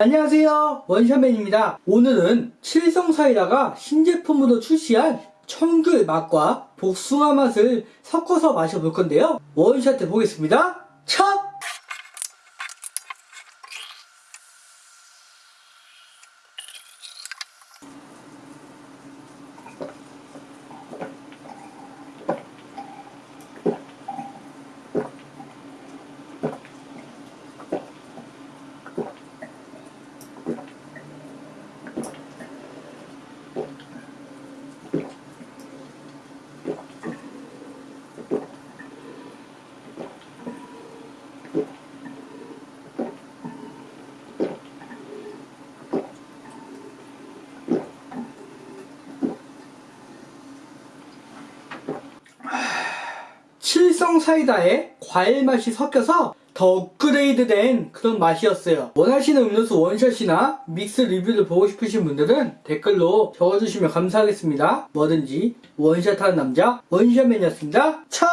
안녕하세요. 원샷맨입니다. 오늘은 칠성사이다가 신제품으로 출시한 청귤 맛과 복숭아 맛을 섞어서 마셔볼 건데요. 원샷 해 보겠습니다. 첫! 칠성 사이다에 과일 맛이 섞여서 더 업그레이드된 그런 맛이었어요. 원하시는 음료수 원샷이나 믹스 리뷰를 보고 싶으신 분들은 댓글로 적어주시면 감사하겠습니다. 뭐든지 원샷하는 남자 원샷맨이었습니다. 첫!